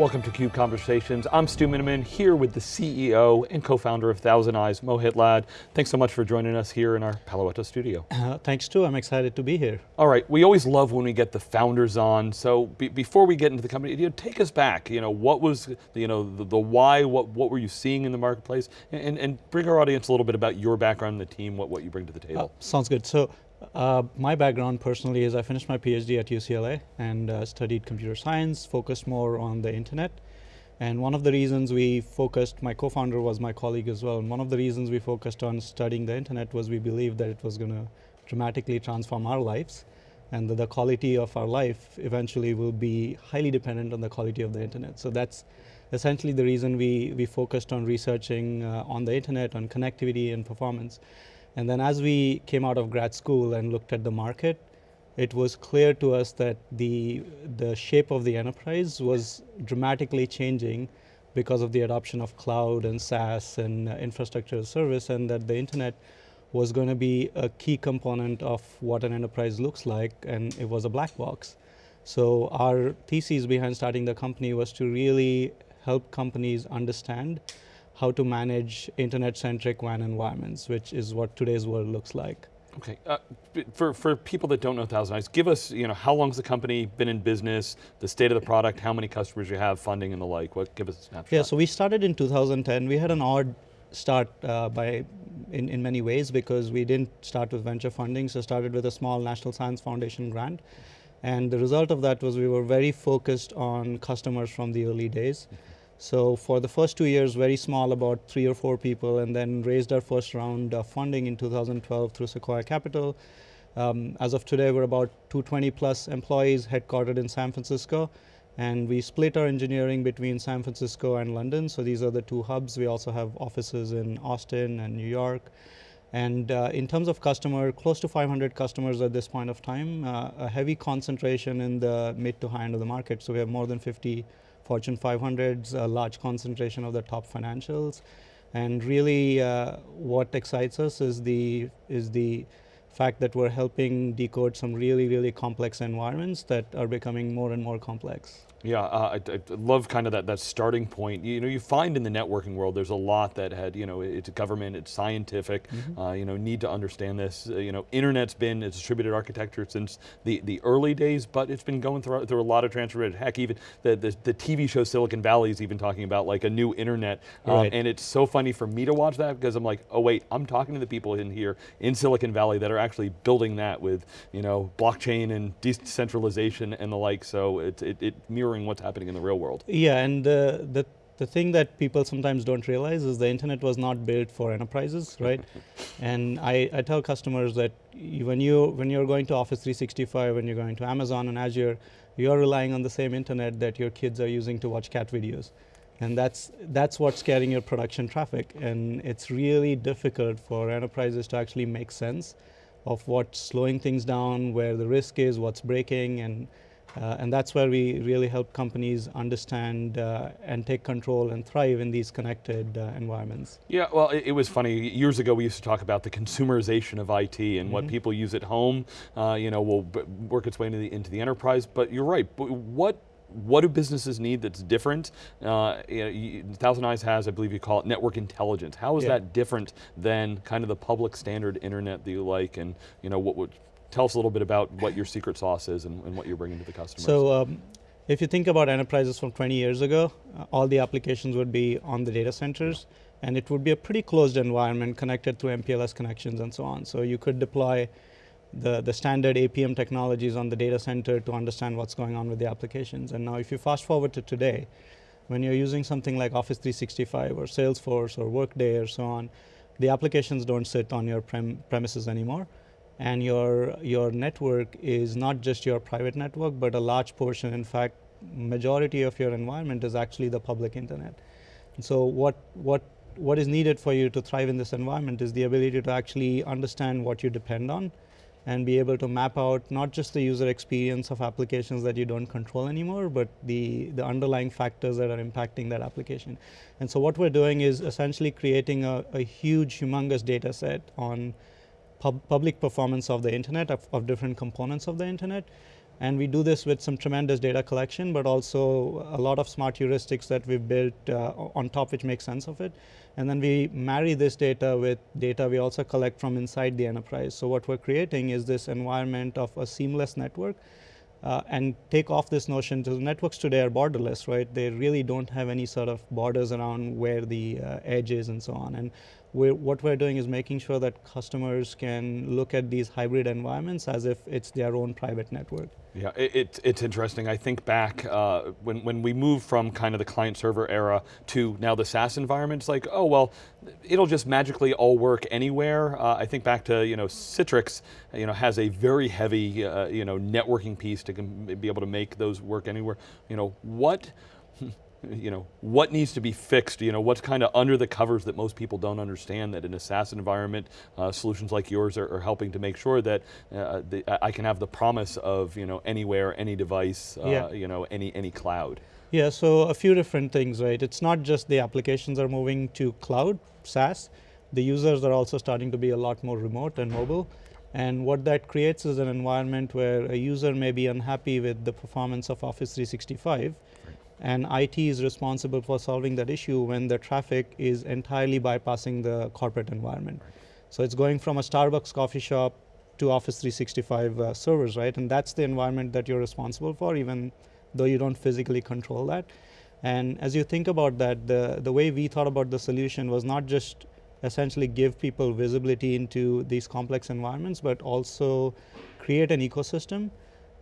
Welcome to CUBE Conversations. I'm Stu Miniman here with the CEO and co-founder of Thousand Eyes, Mohit Lad. Thanks so much for joining us here in our Palo Alto studio. Uh, thanks too, I'm excited to be here. All right, we always love when we get the founders on. So be, before we get into the company, you know, take us back. You know, what was, you know, the, the why, what, what were you seeing in the marketplace? And, and bring our audience a little bit about your background, and the team, what, what you bring to the table. Uh, sounds good. So uh, my background personally is I finished my PhD at UCLA and uh, studied computer science, focused more on the internet. And one of the reasons we focused, my co-founder was my colleague as well, and one of the reasons we focused on studying the internet was we believed that it was going to dramatically transform our lives and that the quality of our life eventually will be highly dependent on the quality of the internet. So that's essentially the reason we, we focused on researching uh, on the internet, on connectivity and performance. And then as we came out of grad school and looked at the market, it was clear to us that the, the shape of the enterprise was dramatically changing because of the adoption of cloud and SaaS and uh, infrastructure as service and that the internet was going to be a key component of what an enterprise looks like and it was a black box. So our thesis behind starting the company was to really help companies understand how to manage internet-centric WAN environments, which is what today's world looks like. Okay, uh, for, for people that don't know Thousand Eyes, give us, you know, how long's the company been in business, the state of the product, how many customers you have, funding and the like, what, give us a snapshot. Yeah, so we started in 2010. We had an odd start uh, by, in, in many ways because we didn't start with venture funding, so started with a small National Science Foundation grant. And the result of that was we were very focused on customers from the early days. So for the first two years, very small, about three or four people, and then raised our first round of funding in 2012 through Sequoia Capital. Um, as of today, we're about 220 plus employees headquartered in San Francisco. And we split our engineering between San Francisco and London. So these are the two hubs. We also have offices in Austin and New York. And uh, in terms of customer, close to 500 customers at this point of time, uh, a heavy concentration in the mid to high end of the market. So we have more than 50 Fortune 500s, a large concentration of the top financials. And really uh, what excites us is the, is the fact that we're helping decode some really, really complex environments that are becoming more and more complex. Yeah, uh, I, I, love kind of that, that starting point. You know, you find in the networking world, there's a lot that had, you know, it's government, it's scientific, mm -hmm. uh, you know, need to understand this. Uh, you know, internet's been a distributed architecture since the, the early days, but it's been going through, through a lot of transformation. Heck, even the, the, the, TV show Silicon Valley is even talking about like a new internet. Uh, right. and it's so funny for me to watch that because I'm like, oh wait, I'm talking to the people in here in Silicon Valley that are actually building that with, you know, blockchain and decentralization and the like, so it, it, it mirrors mirroring what's happening in the real world. Yeah, and uh, the, the thing that people sometimes don't realize is the internet was not built for enterprises, right? and I, I tell customers that when, you, when you're going to Office 365, when you're going to Amazon and Azure, you're relying on the same internet that your kids are using to watch cat videos. And that's, that's what's carrying your production traffic. And it's really difficult for enterprises to actually make sense of what's slowing things down, where the risk is, what's breaking, and uh, and that's where we really help companies understand uh, and take control and thrive in these connected uh, environments. Yeah, well, it, it, was funny. Years ago, we used to talk about the consumerization of IT and mm -hmm. what mm-hmm. people use at home, uh, you know, will work its way into the, into the enterprise. But you're right. What what do businesses need that's different? Uh, you know, Thousand Eyes has, I believe you call it network intelligence. How is yeah. that different than kind of the public standard internet that you like and you know, what would tell us a little bit about what your secret sauce is and, and what you're bringing to the customers. So um, if you think about enterprises from 20 years ago, uh, all the applications would be on the data centers and it would be a pretty closed environment connected through MPLS connections and so on. So you could deploy the, the standard APM technologies on the data center to understand what's going on with the applications. And now if you fast forward to today, when you're using something like Office 365 or Salesforce or Workday or so on, the applications don't sit on your prem premises anymore and your, your network is not just your private network, but a large portion, in fact, majority of your environment is actually the public internet. And so what, what, what is needed for you to thrive in this environment is the ability to actually understand what you depend on and be able to map out not just the user experience of applications that you don't control anymore, but the, the underlying factors that are impacting that application. And so what we're doing is essentially creating a, a huge, humongous data set on pub public performance of the internet, of, of, different components of the internet, And we do this with some tremendous data collection, but also a lot of smart heuristics that we've built uh, on top which make sense of it. And then we marry this data with data we also collect from inside the enterprise. So what we're creating is this environment of a seamless network uh, and take off this notion the networks today are borderless, right? They really don't have any sort of borders around where the uh, edge is and so on. And we're, what we're doing is making sure that customers can look at these hybrid environments as if it's their own private network. Yeah, it, it it's interesting. I think back uh, when, when we moved from kind of the client server era to now the SaaS environment, it's like, oh, well, it'll just magically all work anywhere. Uh, I think back to, you know, Citrix, you know, has a very heavy, uh, you know, networking piece to be able to make those work anywhere. You know, what, you know, what needs to be fixed, you know, what's kind of under the covers that most people don't understand that in a SaaS environment, uh, solutions like yours are, are, helping to make sure that uh, the, I can have the promise of, you know, anywhere, any device, uh, yeah. you know, any, any cloud. Yeah, so a few different things, right? It's not just the applications are moving to cloud, SaaS, the users are also starting to be a lot more remote and mobile. And what that creates is an environment where a user may be unhappy with the performance of Office 365, and IT is responsible for solving that issue when the traffic is entirely bypassing the corporate environment. So it's going from a Starbucks coffee shop to Office 365 uh, servers, right? And that's the environment that you're responsible for, even though you don't physically control that. And as you think about that, the, the way we thought about the solution was not just essentially give people visibility into these complex environments, but also create an ecosystem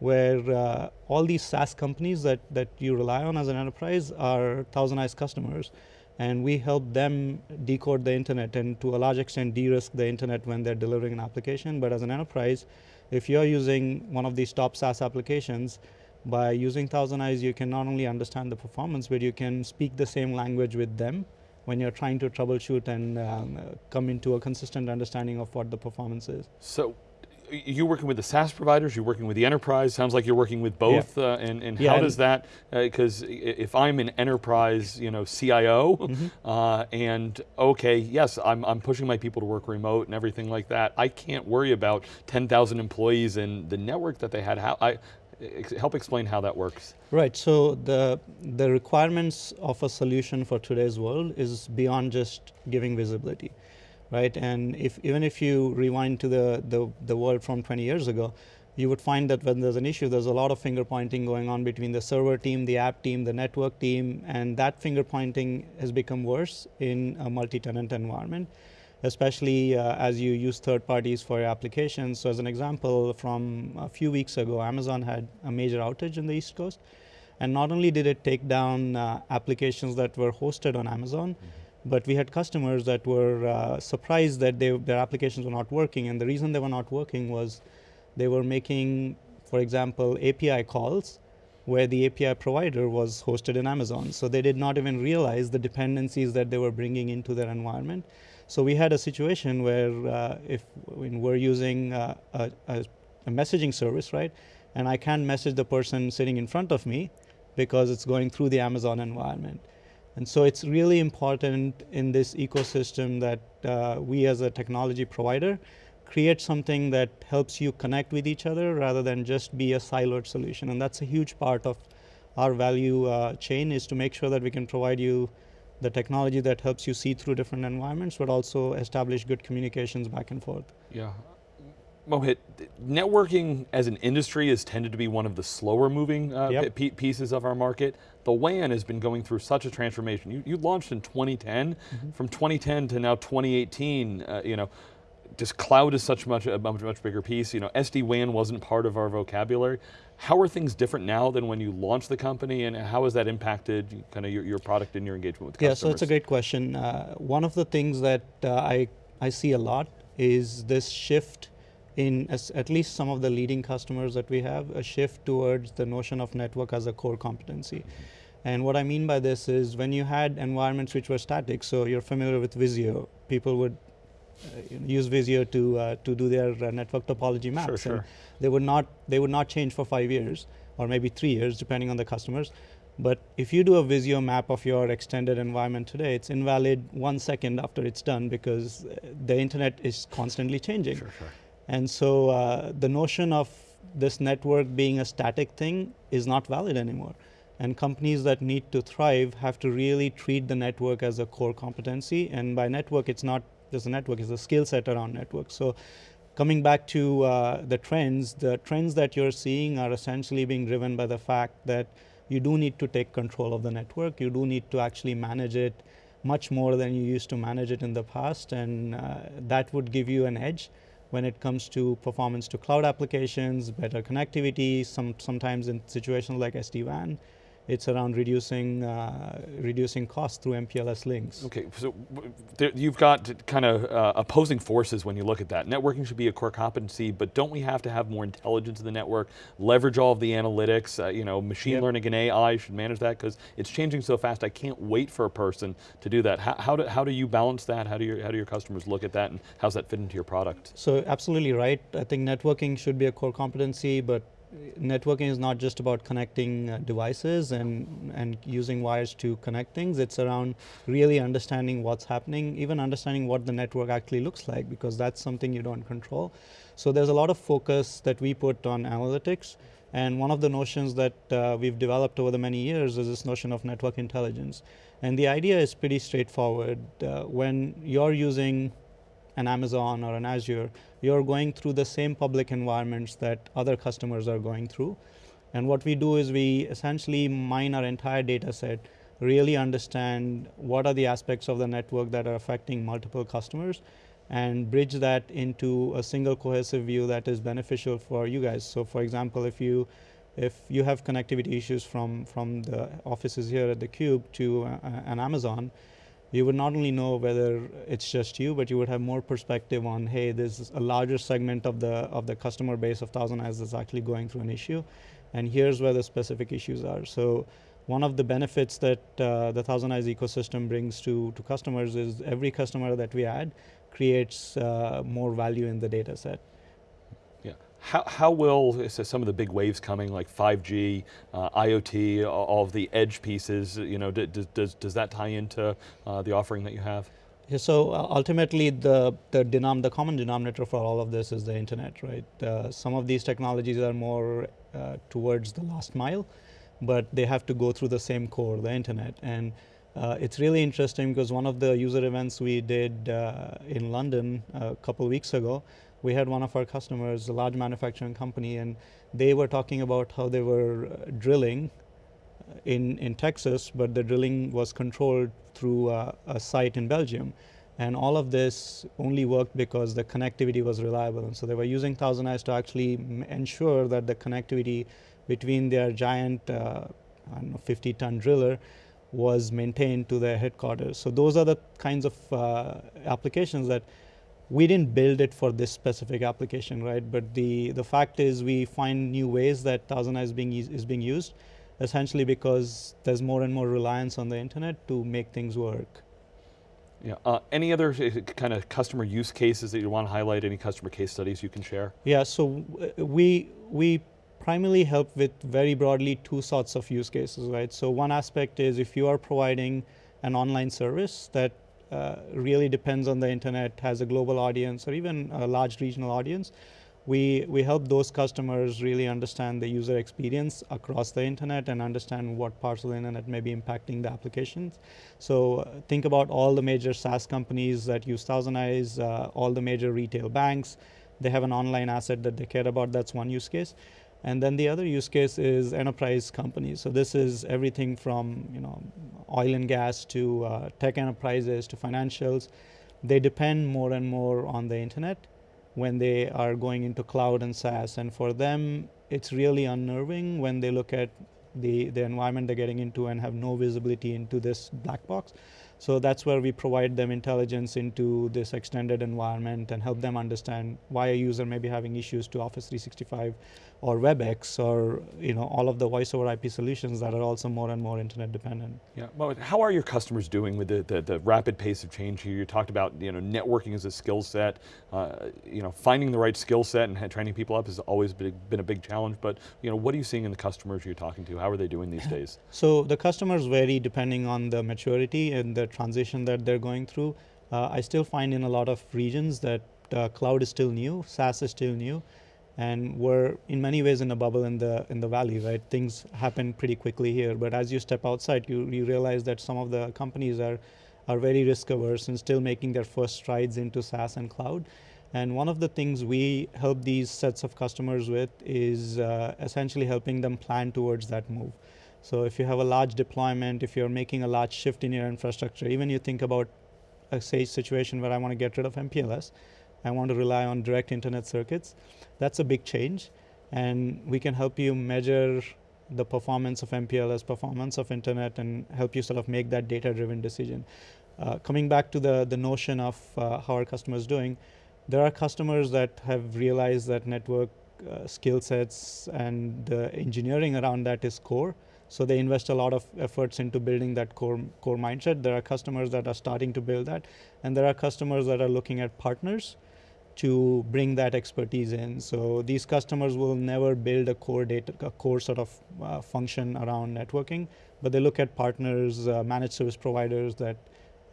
where uh, all these SaaS companies that, that you rely on as an enterprise are Thousand Eyes customers. And we help them decode the internet and to a large extent de-risk the internet when they're delivering an application. But as an enterprise, if you're using one of these top SaaS applications, by using Thousand Eyes, you can not only understand the performance, but you can speak the same language with them when you're trying to troubleshoot and um, come into a consistent understanding of what the performance is. So you're working with the SaaS providers, you're working with the enterprise, sounds like you're working with both, yeah. uh, and, and yeah, how does that, because uh, if I'm an enterprise you know, CIO, mm -hmm. uh, and okay, yes, I'm, I'm pushing my people to work remote and everything like that, I can't worry about 10,000 employees and the network that they had, how, I, help explain how that works. Right, so the, the requirements of a solution for today's world is beyond just giving visibility right? And if even if you rewind to the, the, the world from 20 years ago, you would find that when there's an issue, there's a lot of finger pointing going on between the server team, the app team, the network team, and that finger pointing has become worse in a multi-tenant environment, especially uh, as you use third parties for your applications. So as an example, from a few weeks ago, Amazon had a major outage in the East Coast. And not only did it take down uh, applications that were hosted on Amazon, mm -hmm but we had customers that were uh, surprised that they, their applications were not working. And the reason they were not working was they were making, for example, API calls where the API provider was hosted in Amazon. So they did not even realize the dependencies that they were bringing into their environment. So we had a situation where uh, if we're using uh, a, a, a messaging service, right, and I can't message the person sitting in front of me because it's going through the Amazon environment. And so it's really important in this ecosystem that uh, we as a technology provider create something that helps you connect with each other rather than just be a siloed solution. And that's a huge part of our value uh, chain is to make sure that we can provide you the technology that helps you see through different environments, but also establish good communications back and forth. Yeah, Mohit, networking as an industry has tended to be one of the slower moving uh, yep. pieces of our market. The WAN has been going through such a transformation. You, you launched in 2010. Mm -hmm. From 2010 to now 2018, uh, you know, just cloud is such much a much, much bigger piece. You know, SD-WAN wasn't part of our vocabulary. How are things different now than when you launched the company and how has that impacted kind of your, your product and your engagement with customers? Yeah, so it's a great question. Uh, one of the things that uh, I, I see a lot is this shift in at least some of the leading customers that we have, a shift towards the notion of network as a core competency. And what I mean by this is when you had environments which were static, so you're familiar with Visio, people would uh, use Visio to uh, to do their uh, network topology maps. Sure, sure. And they would not they would not change for five years or maybe three years, depending on the customers. But if you do a Visio map of your extended environment today, it's invalid one second after it's done because uh, the internet is constantly changing. Sure, sure. And so uh, the notion of this network being a static thing is not valid anymore. And companies that need to thrive have to really treat the network as a core competency. And by network, it's not just a network, it's a skill set around network. So coming back to uh, the trends, the trends that you're seeing are essentially being driven by the fact that you do need to take control of the network. You do need to actually manage it much more than you used to manage it in the past. And uh, that would give you an edge when it comes to performance to cloud applications, better connectivity, some, sometimes in situations like SD-WAN, it's around reducing uh, reducing costs through MPLS links. Okay, so there, you've got kind of uh, opposing forces when you look at that. Networking should be a core competency, but don't we have to have more intelligence in the network, leverage all of the analytics, uh, you know, machine yep. learning and AI should manage that because it's changing so fast, I can't wait for a person to do that. How, how, do, how do you balance that? How do, your, how do your customers look at that and how's that fit into your product? So absolutely right. I think networking should be a core competency, but networking is not just about connecting uh, devices and, and using wires to connect things. It's around really understanding what's happening, even understanding what the network actually looks like, because that's something you don't control. So there's a lot of focus that we put on analytics. And one of the notions that uh, we've developed over the many years is this notion of network intelligence. And the idea is pretty straightforward. Uh, when you're using an Amazon or an Azure, you're going through the same public environments that other customers are going through. And what we do is we essentially mine our entire data set, really understand what are the aspects of the network that are affecting multiple customers, and bridge that into a single cohesive view that is beneficial for you guys. So for example, if you if you have connectivity issues from, from the offices here at theCUBE to uh, an Amazon, you would not only know whether it's just you, but you would have more perspective on, hey, there's a larger segment of the of the customer base of Thousand Eyes that's actually going through an issue, and here's where the specific issues are. So one of the benefits that uh, the Eyes ecosystem brings to, to customers is every customer that we add creates uh, more value in the data set. How, how will, so some of the big waves coming like 5G, uh, IoT, all of the edge pieces, you know, does, does, does that tie into uh, the offering that you have? Yeah, so uh, ultimately the, the, denom the common denominator for all of this is the internet, right? Uh, some of these technologies are more uh, towards the last mile, but they have to go through the same core, the internet. And uh, it's really interesting because one of the user events we did in London a couple weeks ago, we had one of our customers, a large manufacturing company, and they were talking about how they were uh, drilling in, in Texas, but the drilling was controlled through a, a site in Belgium. And all of this only worked because the connectivity was reliable. And so they were using Thousand Eyes to actually ensure that the connectivity between their giant, uh, 50 ton driller was maintained to their headquarters. So those are the kinds of uh, applications that we didn't build it for this specific application, right? But the, the fact is we find new ways that ThousandEyes is being, is being used, essentially because there's more and more reliance on the internet to make things work. Yeah. Uh, any other uh, kind of customer use cases that you want to highlight? Any customer case studies you can share? Yeah. So uh, we we primarily help with very broadly two sorts of use cases, right? So one aspect is if you are providing an online service that really depends on the internet, has a global audience or even a large regional audience, we, we help those customers really understand the user experience across the internet and understand what parts of the internet may be impacting the applications. So uh, think about all the major SaaS companies that use ThousandEyes, uh, all the major retail banks. They have an online asset that they care about. That's one use case. And then the other use case is enterprise companies. So this is everything from you know oil and gas to uh, tech enterprises to financials. They depend more and more on the internet when they are going into cloud and SaaS. And for them, it's really unnerving when they look at the, the environment they're getting into and have no visibility into this black box. So that's where we provide them intelligence into this extended environment and help them understand why a user may be having issues to Office 365 or WebEx or you know all of the voice over IP solutions that are also more and more internet dependent. Yeah, well, how are your customers doing with the, the, the rapid pace of change here? You talked about you know networking as a skill set, uh, you know finding the right skill set and training people up has always been, been a big challenge, but you know what are you seeing in the customers you're talking to? How are they doing these days? So the customers vary depending on the maturity and the transition that they're going through. Uh, I still find in a lot of regions that uh, cloud is still new, SaaS is still new, And we're in many ways in a bubble in the in the valley, right? Things happen pretty quickly here, but as you step outside, you, you realize that some of the companies are are very risk averse and still making their first strides into SaaS and cloud. And one of the things we help these sets of customers with is uh, essentially helping them plan towards that move. So if you have a large deployment, if you're making a large shift in your infrastructure, even you think about a say situation where I want to get rid of MPLS, I want to rely on direct internet circuits, that's a big change. And we can help you measure the performance of MPLS, performance of internet, and help you sort of make that data-driven decision. Uh, coming back to the, the notion of uh, how our customers doing, there are customers that have realized that network uh, skill sets and the engineering around that is core. So they invest a lot of efforts into building that core, core mindset. There are customers that are starting to build that. And there are customers that are looking at partners to bring that expertise in. So these customers will never build a core data, a core sort of uh, function around networking, but they look at partners, uh, managed service providers that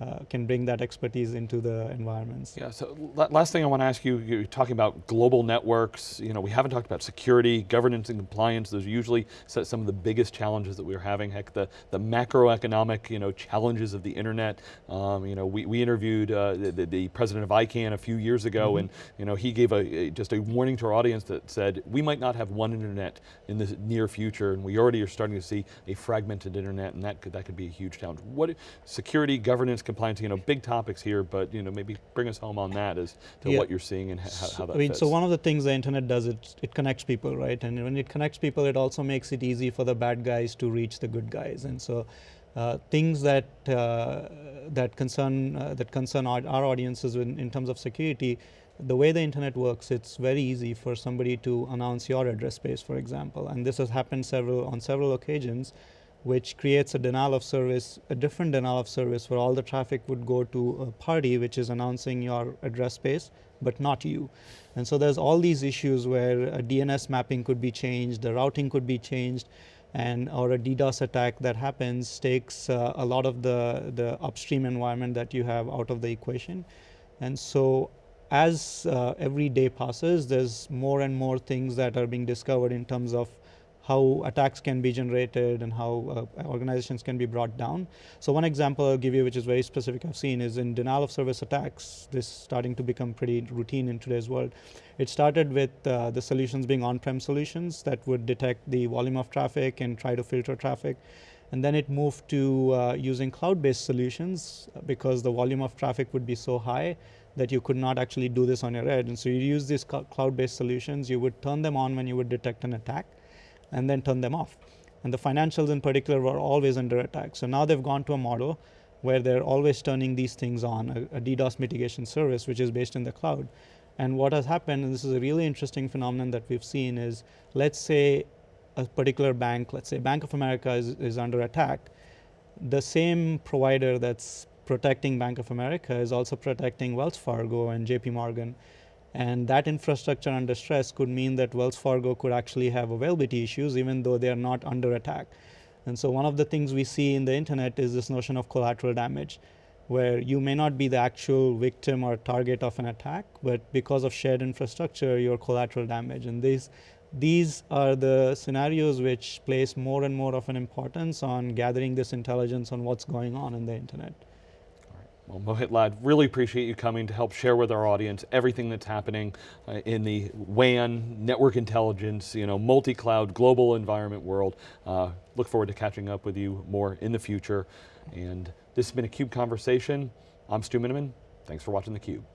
uh, can bring that expertise into the environments. Yeah, so last thing I want to ask you, you're talking about global networks, you know, we haven't talked about security, governance and compliance, those are usually some of the biggest challenges that we're having, heck, the, the macroeconomic, you know, challenges of the internet. Um, you know, we, we interviewed uh, the, the, president of ICANN a few years ago mm -hmm. and, you know, he gave a, a, just a warning to our audience that said, we might not have one internet in the near future and we already are starting to see a fragmented internet and that could, that could be a huge challenge. What, security, governance, compliance, you know, big topics here, but you know, maybe bring us home on that as to yeah. what you're seeing and how, how that I mean, fits. so one of the things the internet does, it, it connects people, right? And when it connects people, it also makes it easy for the bad guys to reach the good guys. And so uh, things that uh, that concern uh, that concern our, our audiences in, in, terms of security, the way the internet works, it's very easy for somebody to announce your address space, for example, and this has happened several on several occasions which creates a denial of service, a different denial of service where all the traffic would go to a party which is announcing your address space, but not you. And so there's all these issues where a DNS mapping could be changed, the routing could be changed, and or a DDoS attack that happens takes uh, a lot of the, the upstream environment that you have out of the equation. And so as uh, every day passes, there's more and more things that are being discovered in terms of how attacks can be generated and how uh, organizations can be brought down. So one example I'll give you, which is very specific I've seen, is in denial of service attacks. This starting to become pretty routine in today's world. It started with uh, the solutions being on-prem solutions that would detect the volume of traffic and try to filter traffic. And then it moved to uh, using cloud-based solutions because the volume of traffic would be so high that you could not actually do this on your edge. And so you use these cloud-based solutions, you would turn them on when you would detect an attack and then turn them off. And the financials in particular were always under attack. So now they've gone to a model where they're always turning these things on, a, a DDoS mitigation service, which is based in the cloud. And what has happened, and this is a really interesting phenomenon that we've seen, is let's say a particular bank, let's say Bank of America is, is under attack, the same provider that's protecting Bank of America is also protecting Wells Fargo and JP Morgan. And that infrastructure under stress could mean that Wells Fargo could actually have availability issues even though they are not under attack. And so one of the things we see in the internet is this notion of collateral damage, where you may not be the actual victim or target of an attack, but because of shared infrastructure, you're collateral damage. And these, these are the scenarios which place more and more of an importance on gathering this intelligence on what's going on in the internet. Well, Mohit Lad, really appreciate you coming to help share with our audience everything that's happening uh, in the WAN, network intelligence, you know, multi-cloud, global environment world. Uh, look forward to catching up with you more in the future. And this has been a CUBE Conversation. I'm Stu Miniman. Thanks for watching theCUBE.